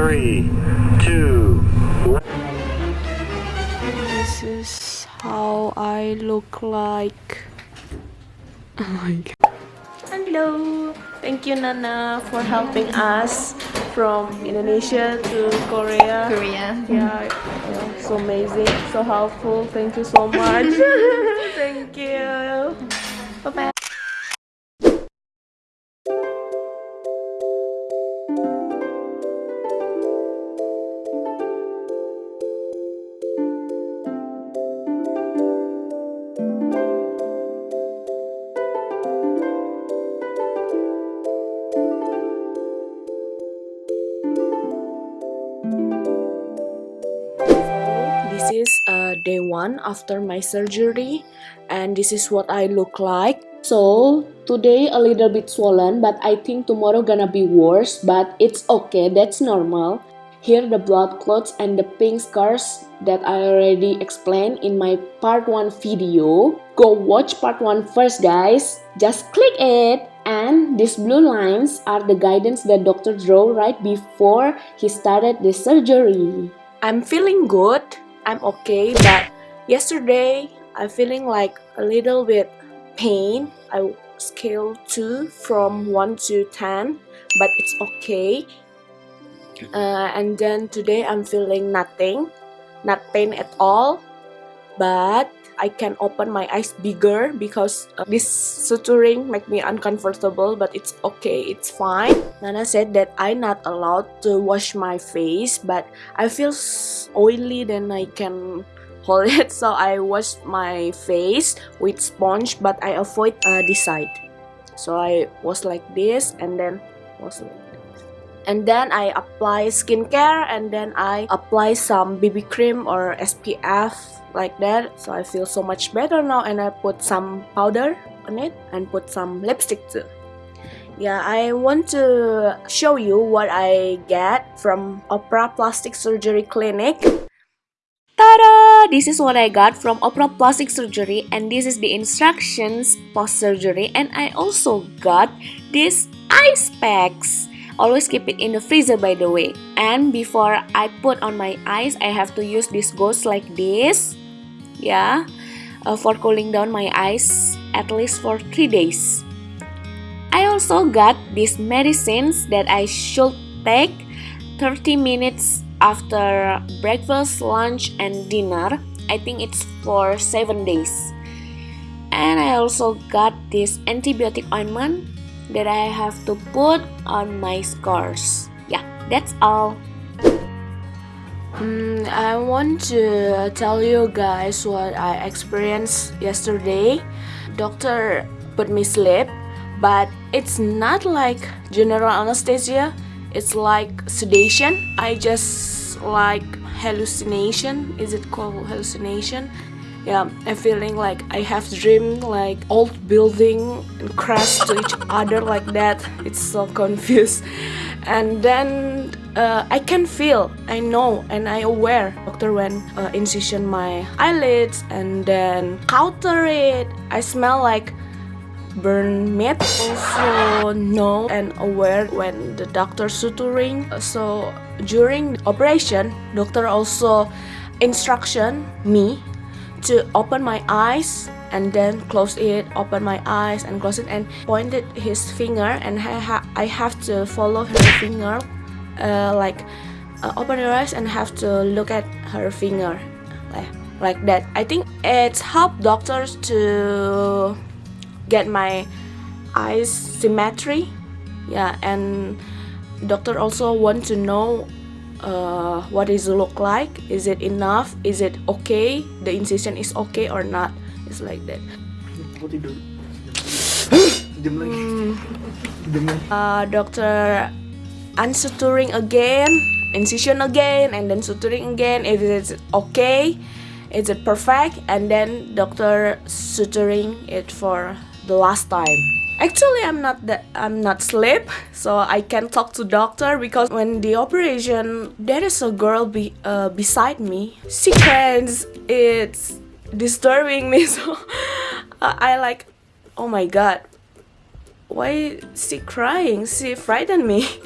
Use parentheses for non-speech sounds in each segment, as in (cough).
three, two, one. This is how I look like. Oh my god. Hello. Thank you Nana for helping us from Indonesia to Korea. Korea. Yeah, yeah, so amazing, so helpful. Thank you so much. (laughs) Thank you. Bye bye. After my surgery, and this is what I look like. So today a little bit swollen, but I think tomorrow gonna be worse. But it's okay, that's normal. Here the blood clots and the pink scars that I already explained in my part 1 video. Go watch part 1 first guys. Just click it. And these blue lines are the guidance that doctor drew right before he started the surgery. I'm feeling good. I'm okay, but yesterday I'm feeling like a little bit pain. I scale 2 from 1 to 10, but it's okay. Uh, and then today I'm feeling nothing, not pain at all, but I can open my eyes bigger because uh, this suturing make me uncomfortable but it's okay it's fine Nana said that I not allowed to wash my face but I feel oily then I can hold it (laughs) so I wash my face with sponge but I avoid uh, this side so I was like this and then was like this. and then I apply skincare and then I apply some BB cream or SPF like that so I feel so much better now and I put some powder on it and put some lipstick too yeah I want to show you what I get from Opera Plastic Surgery Clinic! This is what I got from Opera Plastic Surgery and this is the instructions post-surgery and I also got these ice packs. Always keep it in the freezer by the way. And before I put on my eyes, I have to use this gauze like this. Yeah, uh, for cooling down my eyes at least for 3 days. I also got these medicines that I should take 30 minutes after breakfast, lunch, and dinner. I think it's for 7 days. And I also got this antibiotic ointment that I have to put on my scars. Yeah, that's all. Mm, I want to tell you guys what I experienced yesterday. Doctor put me sleep, but it's not like general anesthesia. It's like sedation. I just like hallucination. Is it called hallucination? Yeah, I'm feeling like I have dreamed like old building and crash to each (laughs) other like that. It's so confused. And then uh, I can feel, I know, and I aware. Doctor went uh, incision my eyelids and then counter it. I smell like burn meat. Also know and aware when the doctor suturing. So during operation, doctor also instruction me to open my eyes and then close it open my eyes and close it and pointed his finger and I, ha I have to follow her finger uh, like uh, open your eyes and have to look at her finger like, like that I think it's helped doctors to get my eyes symmetry. Yeah and doctor also want to know uh, what is it look like? Is it enough? Is it okay? The incision is okay or not? It's like that. Aku tidur. Jam lagi. Jam lagi. uh, doctor unsuturing again incision again and then suturing again. Is it okay is it perfect? And then doctor suturing it for the last time. Actually i'm not that i'm not sleep so i can talk to doctor because when the operation there is a girl be, uh, beside me. She cries it's disturbing me (laughs) so i like oh my god. Why she crying? She frightened me. (laughs)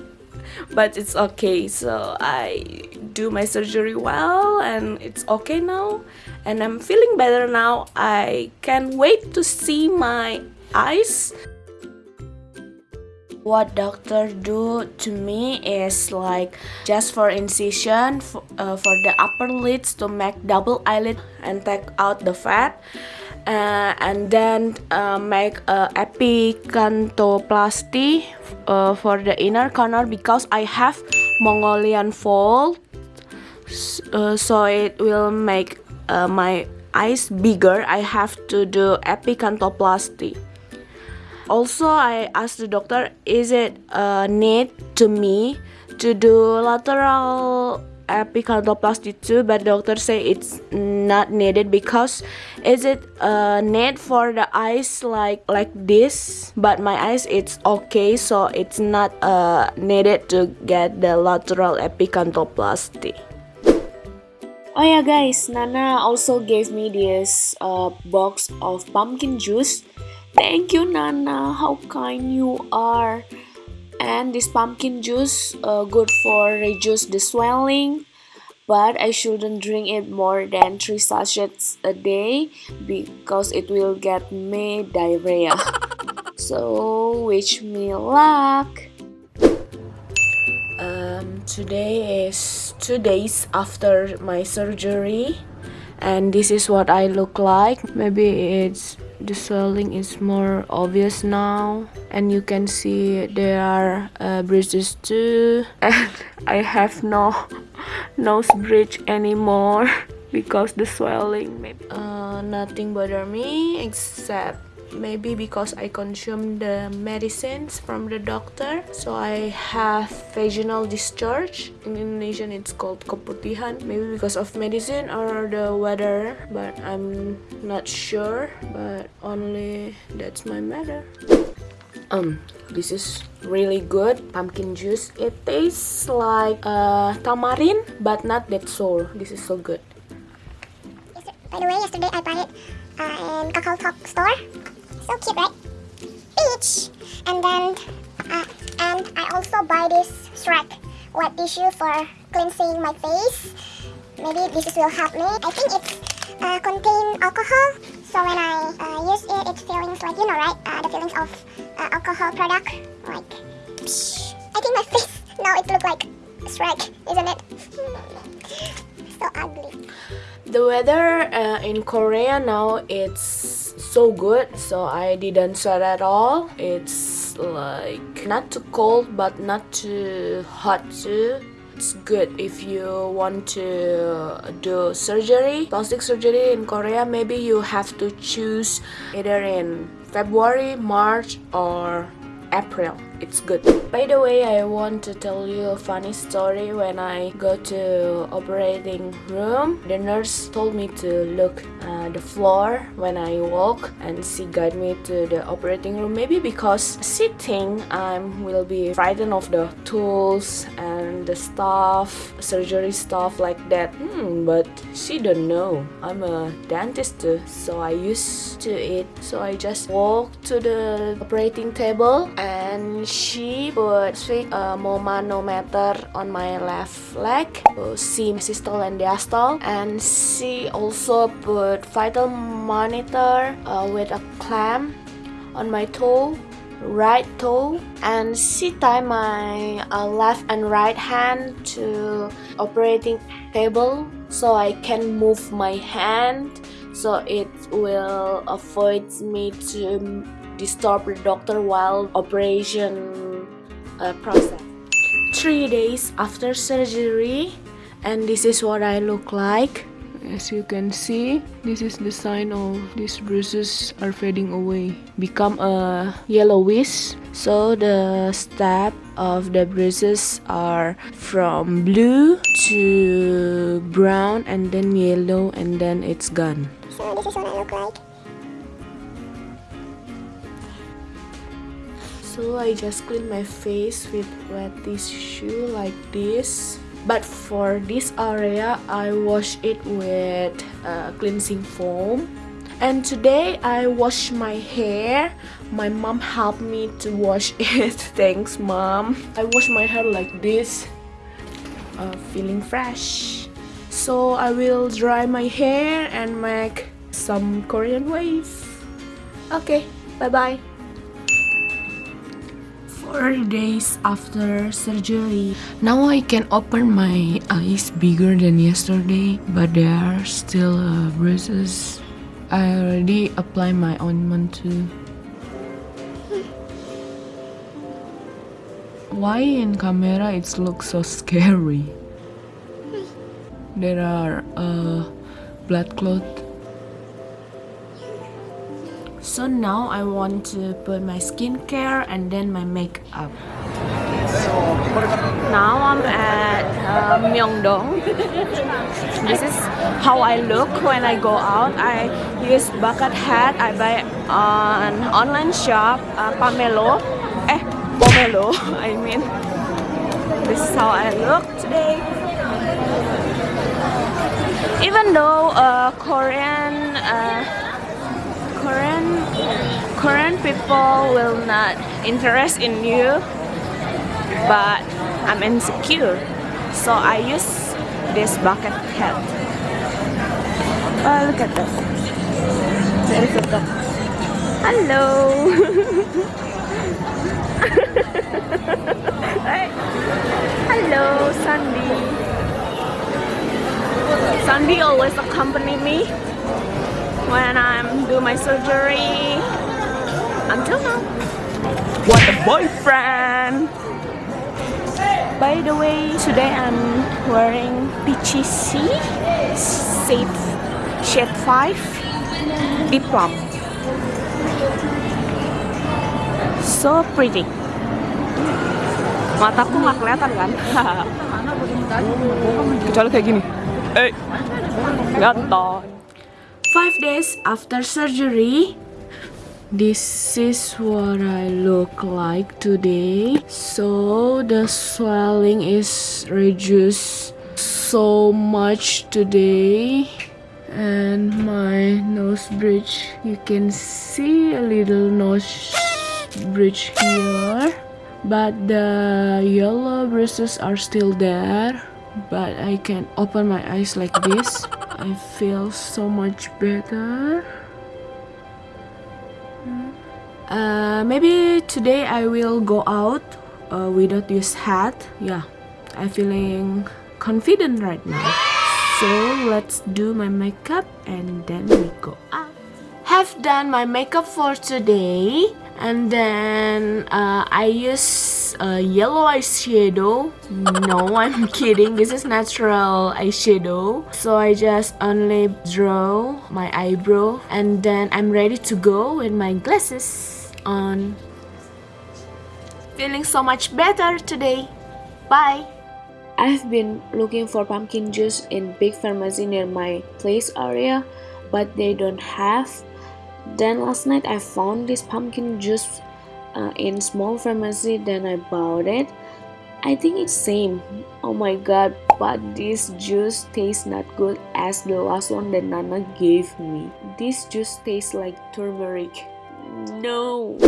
But it's okay so i do my surgery well and it's okay now. And i'm feeling better now. I can't wait to see my eyes what doctor do to me is like just for incision for, uh, for the upper lids to make double eyelid and take out the fat uh, and then uh, make a epicanthoplasty uh, for the inner corner because I have Mongolian fold uh, so it will make uh, my eyes bigger. I have to do epicanthoplasty also I asked the doctor is it a need to me to do lateral epicanthoplasty too? But doctor say it's not needed because is it a need for the eyes like like this? But my eyes it's okay so it's not uh, needed to get the lateral epicanthoplasty Oh yeah guys, Nana also gave me this uh, box of pumpkin juice. Thank you Nana, how kind you are. And this pumpkin juice uh, good for reduce the swelling but I shouldn't drink it more than 3 sachets a day because it will get me diarrhea. (laughs) So wish me luck. Um, today is two days after my surgery and this is what I look like. Maybe it's the swelling is more obvious now and you can see there are uh, bruises too. (laughs) And I have no nose bridge anymore (laughs) because the swelling maybe. Uh, nothing bother me except maybe because I consume the medicines from the doctor. So I have vaginal discharge. In Indonesian it's called keputihan. Maybe because of medicine or the weather but I'm not sure. But only that's my matter. Um this is really good. Pumpkin juice. It tastes like uh, tamarind but not that sour. This is so good. By the way yesterday I bought it uh, in Kakao Talk store so cute, right? Peach! And then, uh, and I also buy this Shrek wet tissue for cleansing my face. Maybe this will help me. I think it uh, contain alcohol. So when I uh, use it, it feelings like, you know, right? Uh, the feelings of uh, alcohol product. Like, psh. I think my (laughs) face now it look like Shrek, isn't it? (laughs) so ugly. The weather uh, in Korea now it's so good so I didn't sweat at all. It's like not too cold but not too hot too. It's good if you want to do surgery plastic surgery in Korea. Maybe you have to choose either in February March or April it's good. By the way I want to tell you a funny story. When I go to operating room the nurse told me to look uh, the floor when I walk and she guide me to the operating room. Maybe because sitting, I will be frightened of the tools and the stuff surgery stuff like that. Hmm, but she don't know. I'm a dentist too so I used to it. So I just walk to the operating table and she put sweet uh, manometer on my left leg see systole and diastole and she also put vital monitor uh, with a clamp on my toe right toe. And she tied my uh, left and right hand to operating table so I can move my hand. So it will avoid me to disturb the doctor while operation uh, process. Three days after surgery and this is what I look like. As you can see, this is the sign of these bruises are fading away, become a yellowish. So the step of the bruises are from blue to brown and then yellow and then it's gone. So this is what I look like. So I just clean my face with wet tissue like this. But for this area, I wash it with uh, cleansing foam. And today I wash my hair. My mom helped me to wash (laughs) it. Thanks, mom. I wash my hair like this, uh, feeling fresh. So I will dry my hair and make some Korean wave. Okay, bye bye. Four days after surgery. Now I can open my eyes bigger than yesterday, but there are still uh, bruises. I already apply my ointment too. Why in camera it looks so scary? There are uh, blood clot. So now I want to put my skincare and then my makeup. Now I'm at uh, Myeongdong. (laughs) This is how I look when I go out. I use bucket hat. I buy on online shop uh, Pamelo. Eh, Pomelo. (laughs) I mean, this is how I look today. Even though uh, Korean. Korean Korean people will not interest in you but I'm insecure. So I use this bucket hat. Oh look at this. There is a dog. Hello. (laughs) Hello Sandy. Sandy always accompany me when I'm doing my surgery until now. What a boyfriend! By the way, today I'm wearing PGC Shade, shade 5 Deep Plum. So pretty. Mataku nggak kelihatan kan? (laughs) Kecuali kayak gini. Eh, gaton. Five days after surgery, this is what I look like today. So the swelling is reduced so much today. And my nose bridge, you can see a little nose bridge here. But the yellow bruises are still there. But I can open my eyes like this. I feel so much better. Uh, maybe today I will go out uh, without use hat. Yeah, I'm feeling confident right now. So let's do my makeup and then we go out. Have done my makeup for today and then uh, I use a yellow eyeshadow no (laughs) I'm kidding. This is natural eyeshadow so I just only draw my eyebrow. And then I'm ready to go with my glasses on. Feeling so much better today. Bye. I've been looking for pumpkin juice in big pharmacy near my place area but they don't have then last night I found this pumpkin juice uh, in small pharmacy then I bought it. I think it's same. Oh my god but this juice tastes not good as the last one that Nana gave me. This juice tastes like turmeric. No.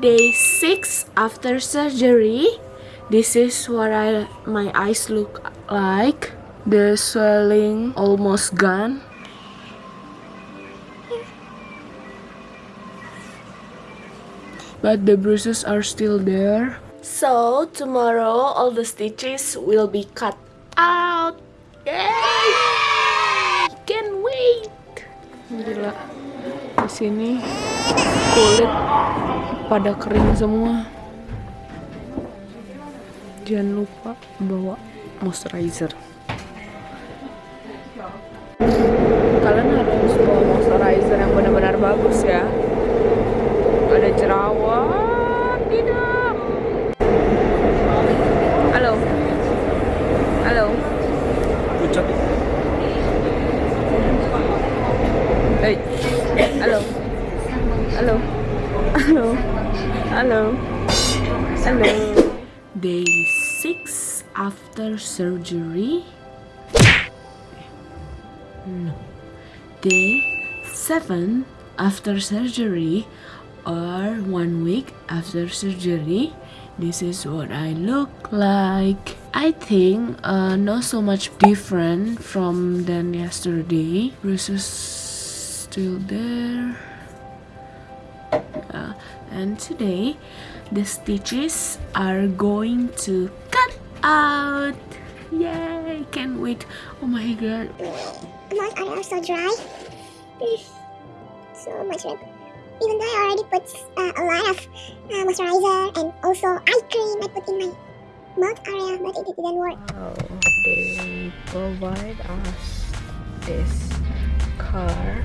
Day 6 after surgery this is what I my eyes look like. The swelling almost gone but the bruises are still there. So tomorrow all the stitches will be cut out. Yay! Can't wait. Gila. Di sini kulit pada kering semua. Jangan lupa bawa moisturizer. Kalian harus bawa moisturizer yang benar-benar bagus ya halo halo day 6 after surgery. No. Day seven after surgery or one week after surgery. This is what I look like. I think uh, not so much different from than yesterday. Bruises still there. Yeah. And today the stitches are going to cut out yay can't wait oh my god My arms are so dry. Ugh, so much red. Even though I already put uh, a lot of uh, moisturizer and also eye cream I put in my mouth area, but it didn't work. Wow, they provide us this car.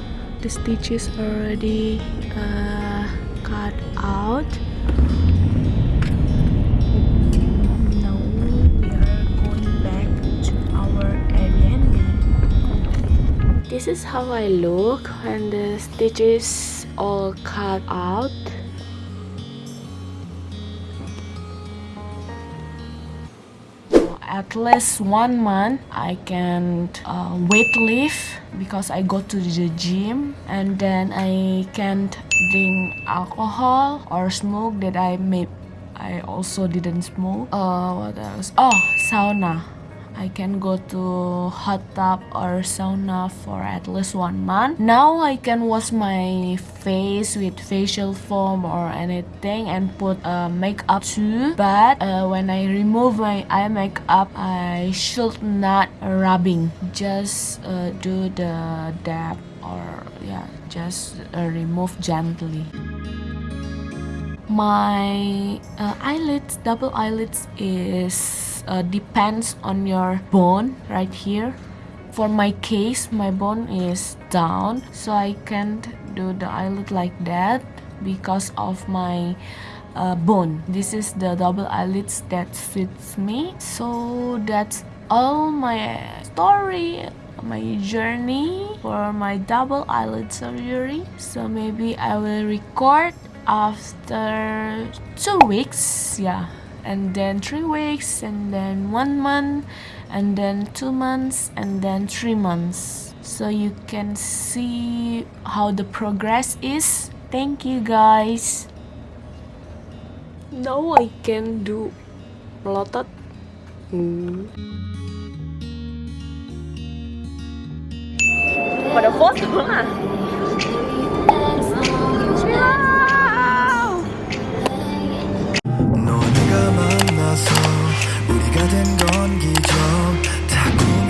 the stitches already uh, cut out. Now we are going back to our Airbnb. This is how I look when the stitches all cut out. At least one month I can uh, weight lift because I go to the gym and then I can't drink alcohol or smoke that I may I also didn't smoke. Uh, what else? Oh, sauna. I can go to hot tub or sauna for at least one month. Now I can wash my face with facial foam or anything and put uh, makeup too. But uh, when I remove my eye makeup, I should not rubbing. Just uh, do the dab or yeah, just uh, remove gently my uh, eyelids double eyelids is uh, depends on your bone right here. For my case my bone is down so i can't do the eyelid like that because of my uh, bone. This is the double eyelids that fits me. So that's all my story my journey for my double eyelid surgery. So maybe i will record after two weeks. Yeah and then three weeks and then one month and then two months and then three months. So you can see how the progress is. Thank you guys. Now i can do melotot hmm. pada foto lah 있어서 우리가 된 건 기적 자꾸